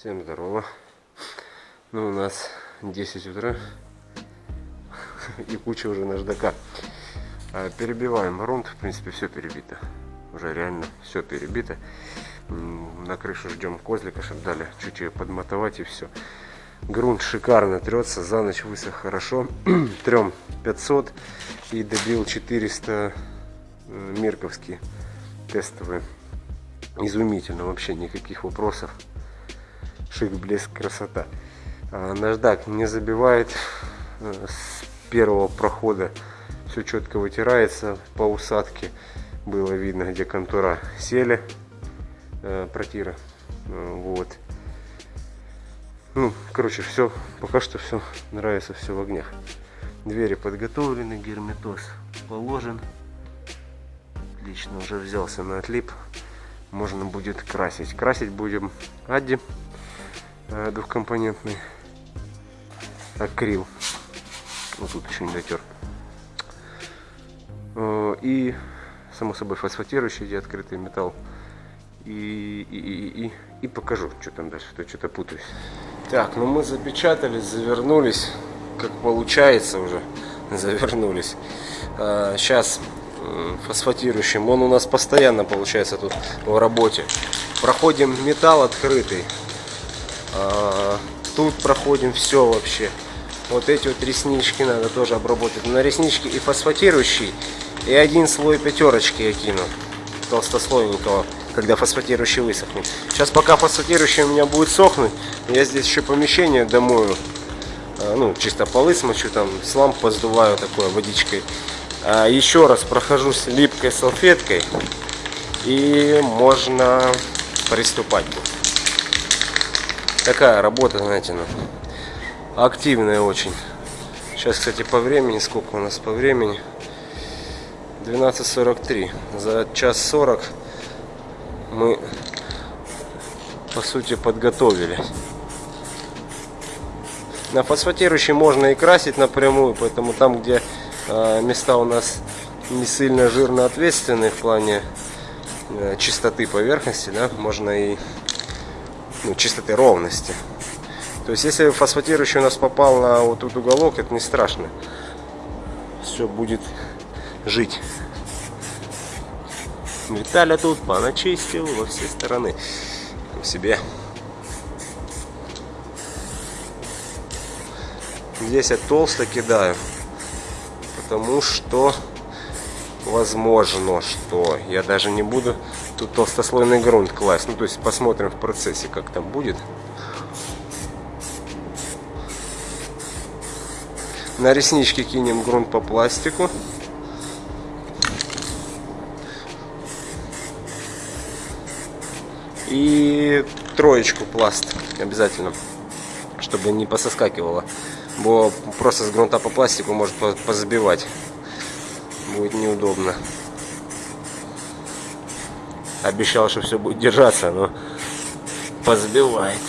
Всем здорово. Ну, у нас 10 утра и куча уже наждака. А, Перебиваем грунт, в принципе, все перебито. Уже реально все перебито. На крышу ждем козлика, чтобы дали чуть ее подмотовать и все. Грунт шикарно трется, за ночь высох хорошо. Трем 500 и добил 400 э, мирковский тестовый. Изумительно, вообще никаких вопросов. Шик, блеск, красота. А, Наждак не забивает э, с первого прохода. Все четко вытирается по усадке. Было видно, где контура сели э, протира. Э, Вот. Ну, короче, все, пока что все нравится, все в огнях. Двери подготовлены, герметоз положен. Отлично, уже взялся на отлип. Можно будет красить. Красить будем Адди двухкомпонентный акрил. Вот тут еще не дотер. Э, И, само собой, фосфатирующий, где открытый металл. И, и, и, и, и покажу, что там дальше, то что-то путаюсь. Так, ну мы запечатались, завернулись, как получается уже, завернулись. Сейчас фосфатирующим, он у нас постоянно получается тут в работе. Проходим металл открытый, тут проходим все вообще. Вот эти вот реснички надо тоже обработать. На реснички и фосфатирующий, и один слой пятерочки я кину, толстослойненького, когда фосфатирующий высохнет. Сейчас пока фосфатирующий у меня будет сохнуть, я здесь еще помещение домою. А, Ну, чисто полы смочу, там слам поздуваю такой водичкой. А, Еще раз прохожусь липкой салфеткой, и можно приступать будет. Такая работа, знаете, ну, активная очень. Сейчас, кстати, по времени, сколько у нас по времени? 12.43. За час 40 мы, по сути, подготовились. На фосфатирующий можно и красить напрямую, поэтому там, где э, места у нас не сильно жирно ответственные в плане э, чистоты поверхности, да, можно и ну, чистоты ровности. То есть, если фосфатирующий у нас попал на вот тут уголок, это не страшно. Все будет жить. Виталя тут поначистил во все стороны. У себя. Здесь я толсто кидаю. Потому что возможно, что я даже не буду тут толстослойный грунт класть. Ну, то есть посмотрим в процессе, как там будет. На реснички кинем грунт по пластику. И троечку пласт обязательно, чтобы не пососкакивало. Бо просто с грунта по пластику может по- позабивать. Будет неудобно. Обещал, что все будет держаться, но позабивает.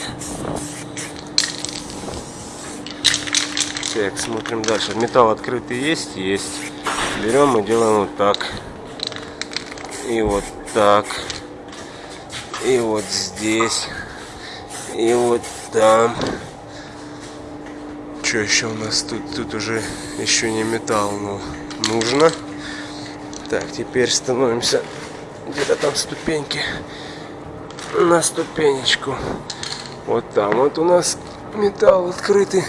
Так, смотрим дальше. Металл открытый есть? Есть. Берем и делаем вот так. И вот так. И вот здесь. И вот там. Что еще у нас тут? Тут уже еще не металл, но нужно. Так, теперь становимся где-то там ступеньки на ступенечку. Вот там вот у нас металл открытый.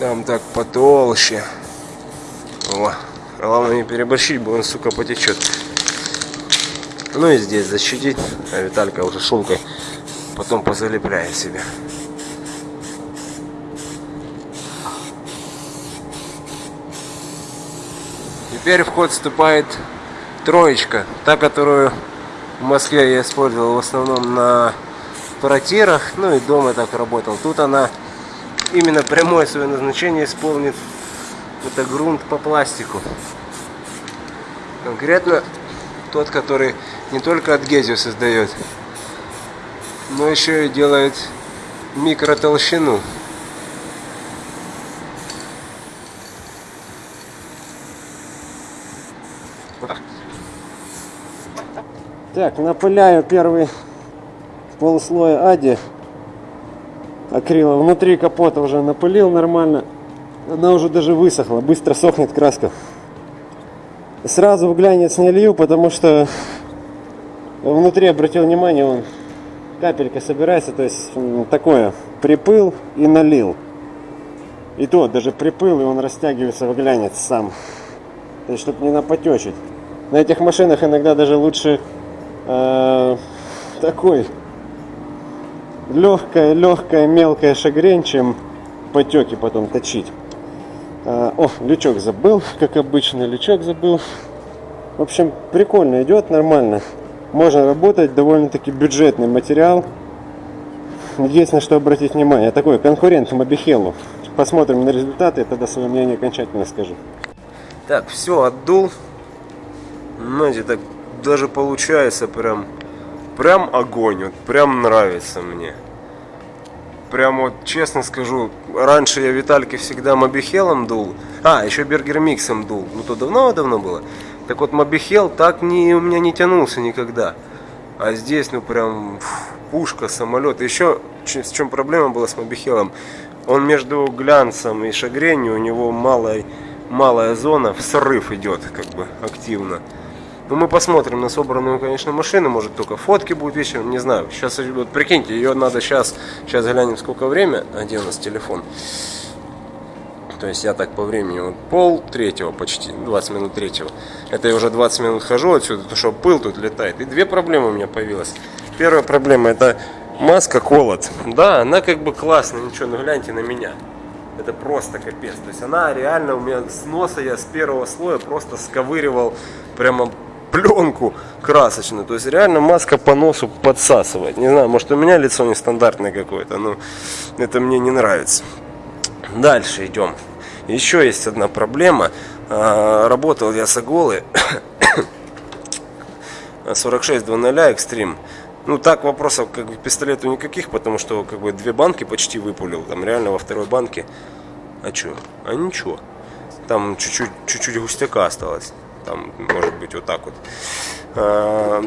Там так потолще. О, главное не переборщить, бо он, сука, потечет. Ну и здесь защитить. А Виталька уже шумкой потом позалепляет себе. Теперь в ход вступает троечка, та, которую в Москве я использовал в основном на паратирах, ну и дома так работал. Тут она именно прямое свое назначение исполнит. Это грунт по пластику. Конкретно тот, который не только адгезию создает, но еще и делает микротолщину. Так, напыляю первый полслоя ади акрила. Внутри капота уже напылил нормально. Она уже даже высохла, быстро сохнет краска. Сразу в глянец не лью, потому что внутри обратил внимание, он капелька собирается, то есть такое, припыл и налил. И то, даже припыл, и он растягивается в глянец сам. То есть, чтобы не напотечить. На этих машинах иногда даже лучше э, такой легкая, легкая, мелкая шагрень, чем потеки потом точить. Э, о, лючок забыл, как обычно, лючок забыл. В общем, прикольно идет, нормально. Можно работать, довольно-таки бюджетный материал. На что обратить внимание. Такой конкурент Мобихелу. Посмотрим на результаты, и тогда свое мнение окончательно скажу. Так, все, отдул. Знаете, так даже получается прям, прям огонь, вот прям нравится мне. Прям вот, честно скажу, раньше я Витальке всегда Мобихелом дул. А, еще Бергер Миксом дул. Ну, то давно-давно было. Так вот, Мобихел так не, у меня не тянулся никогда. А здесь, ну, прям пушка, самолет. Еще с чем проблема была с Мобихелом? Он между глянцем и шагренью, у него малая, малая зона, срыв идет, как бы, активно. Ну, мы посмотрим на собранную, конечно, машину, может только фотки будут вечером, не знаю. Сейчас, вот прикиньте, ее надо сейчас, сейчас глянем сколько время, а где у нас телефон. То есть я так по времени, вот пол третьего почти, 20 минут третьего. Это я уже 20 минут хожу отсюда, потому что пыл тут летает. И две проблемы у меня появилась. Первая проблема это маска колот. Да, она как бы классная, ничего, ну гляньте на меня. Это просто капец. То есть она реально у меня с носа я с первого слоя просто сковыривал прямо пленку красочную. То есть реально маска по носу подсасывает. Не знаю, может у меня лицо нестандартное какое-то, но это мне не нравится. Дальше идем. Еще есть одна проблема. А, работал я с Аголы 46 00 Extreme. Ну так вопросов как бы к пистолету никаких, потому что как бы две банки почти выпулил. Там реально во второй банке. А что? А ничего. Там чуть-чуть чуть-чуть густяка осталось. Там может быть вот так вот. А,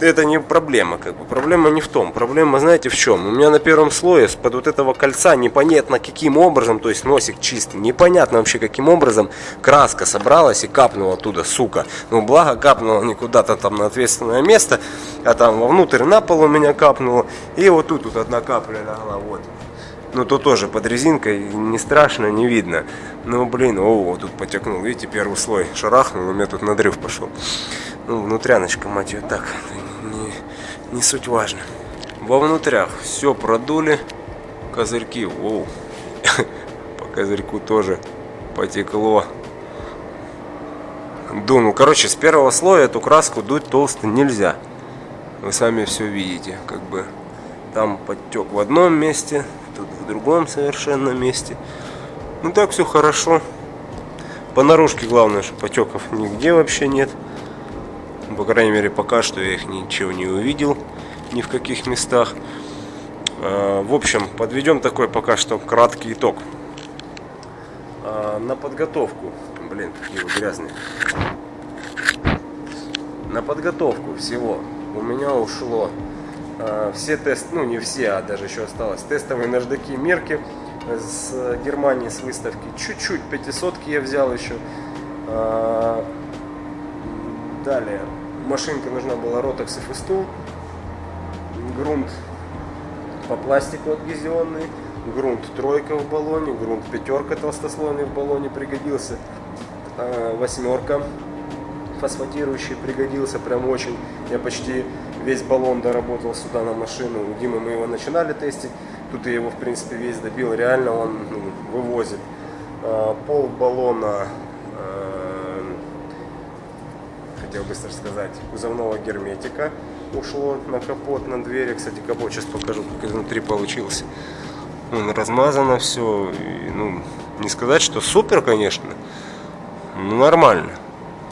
это не проблема, как бы. Проблема не в том. Проблема, знаете, в чем? У меня на первом слое под вот этого кольца непонятно каким образом, то есть носик чистый, непонятно вообще каким образом краска собралась и капнула оттуда, сука. Ну, благо капнула не куда-то там на ответственное место, а там вовнутрь на пол у меня капнула. И вот тут вот одна капля легла, вот. Ну, то тоже под резинкой, не страшно, не видно. Ну, блин, о, тут потекнул, видите, первый слой шарахнул, у меня тут надрыв пошел. Ну, внутряночка, мать ее, так, не, не суть важно. Во внутрях все продули, козырьки, воу, по козырьку тоже потекло. Ду, ну, короче, с первого слоя эту краску дуть толсто нельзя. Вы сами все видите, как бы там подтек в одном месте, тут в другом совершенно месте. Ну так все хорошо. По наружке главное, что потеков нигде вообще нет. По крайней мере, пока что я их ничего не увидел, ни в каких местах. А, в общем, подведем такой пока что краткий итог. А, на подготовку, блин, какие вы грязные. На подготовку всего у меня ушло все тесты, ну не все, а даже еще осталось, тестовые наждаки мерки с Германии с выставки. Чуть-чуть 500 я взял еще. Далее. Машинка нужна была Rotex и Festool, грунт по пластику адгезионный, грунт тройка в баллоне, грунт пятерка толстослойный в баллоне пригодился, а, восьмерка фосфатирующий пригодился прям очень. Я почти весь баллон доработал сюда на машину. У Димы мы его начинали тестить. Тут я его в принципе весь добил. Реально он ну, вывозит. А, пол баллона хотел быстро сказать, кузовного герметика ушло на капот, на двери. Кстати, капот сейчас покажу, как изнутри получился. Он размазано все. И, ну, не сказать, что супер, конечно, но нормально.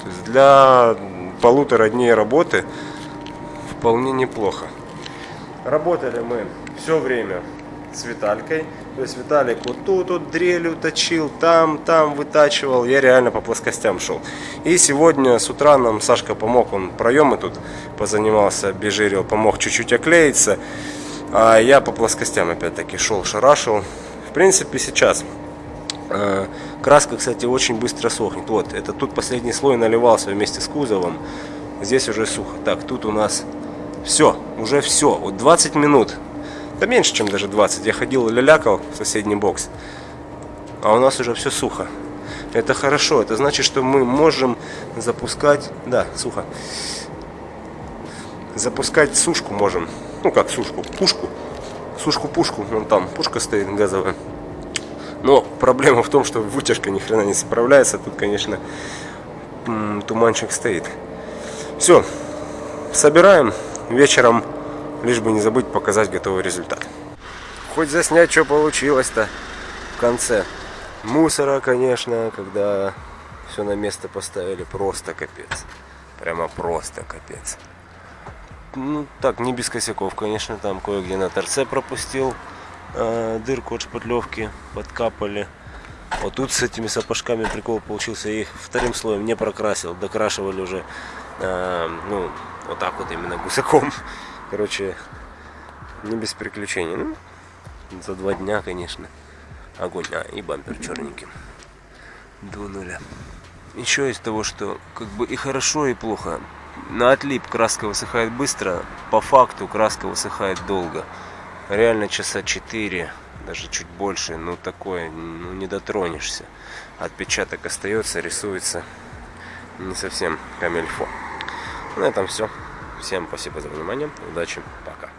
То есть для полутора дней работы вполне неплохо. Работали мы все время с Виталькой. То есть Виталик вот тут вот дрелью точил, там, там вытачивал. Я реально по плоскостям шел. И сегодня с утра нам Сашка помог, он проемы тут позанимался, обезжирил, помог чуть-чуть оклеиться. А я по плоскостям опять-таки шел, шарашил. В принципе, сейчас краска, кстати, очень быстро сохнет. Вот, это тут последний слой наливался вместе с кузовом. Здесь уже сухо. Так, тут у нас все, уже все. Вот 20 минут. Да меньше, чем даже 20. Я ходил лялякал в соседний бокс. А у нас уже все сухо. Это хорошо. Это значит, что мы можем запускать... Да, сухо. Запускать сушку можем. Ну как сушку? Пушку. Сушку-пушку. Вон там пушка стоит газовая. Но проблема в том, что вытяжка ни хрена не справляется. Тут, конечно, туманчик стоит. Все. Собираем. Вечером, лишь бы не забыть показать готовый результат. Хоть заснять, что получилось-то в конце. Мусора, конечно, когда все на место поставили, просто капец. Прямо просто капец. Ну, так, не без косяков, конечно, там кое-где на торце пропустил э, дырку от шпатлевки, подкапали. Вот тут с этими сапожками прикол получился, я их вторым слоем не прокрасил, докрашивали уже, э, ну, вот так вот именно гусаком. Короче, не без приключений. Ну, за два дня, конечно огонь. А, и бампер черненький. До нуля. Еще из того, что как бы и хорошо, и плохо. На отлип краска высыхает быстро, по факту краска высыхает долго. Реально часа 4, даже чуть больше, ну такое, ну не дотронешься. Отпечаток остается, рисуется не совсем камельфо. На этом все. Всем спасибо за внимание. Удачи. Пока.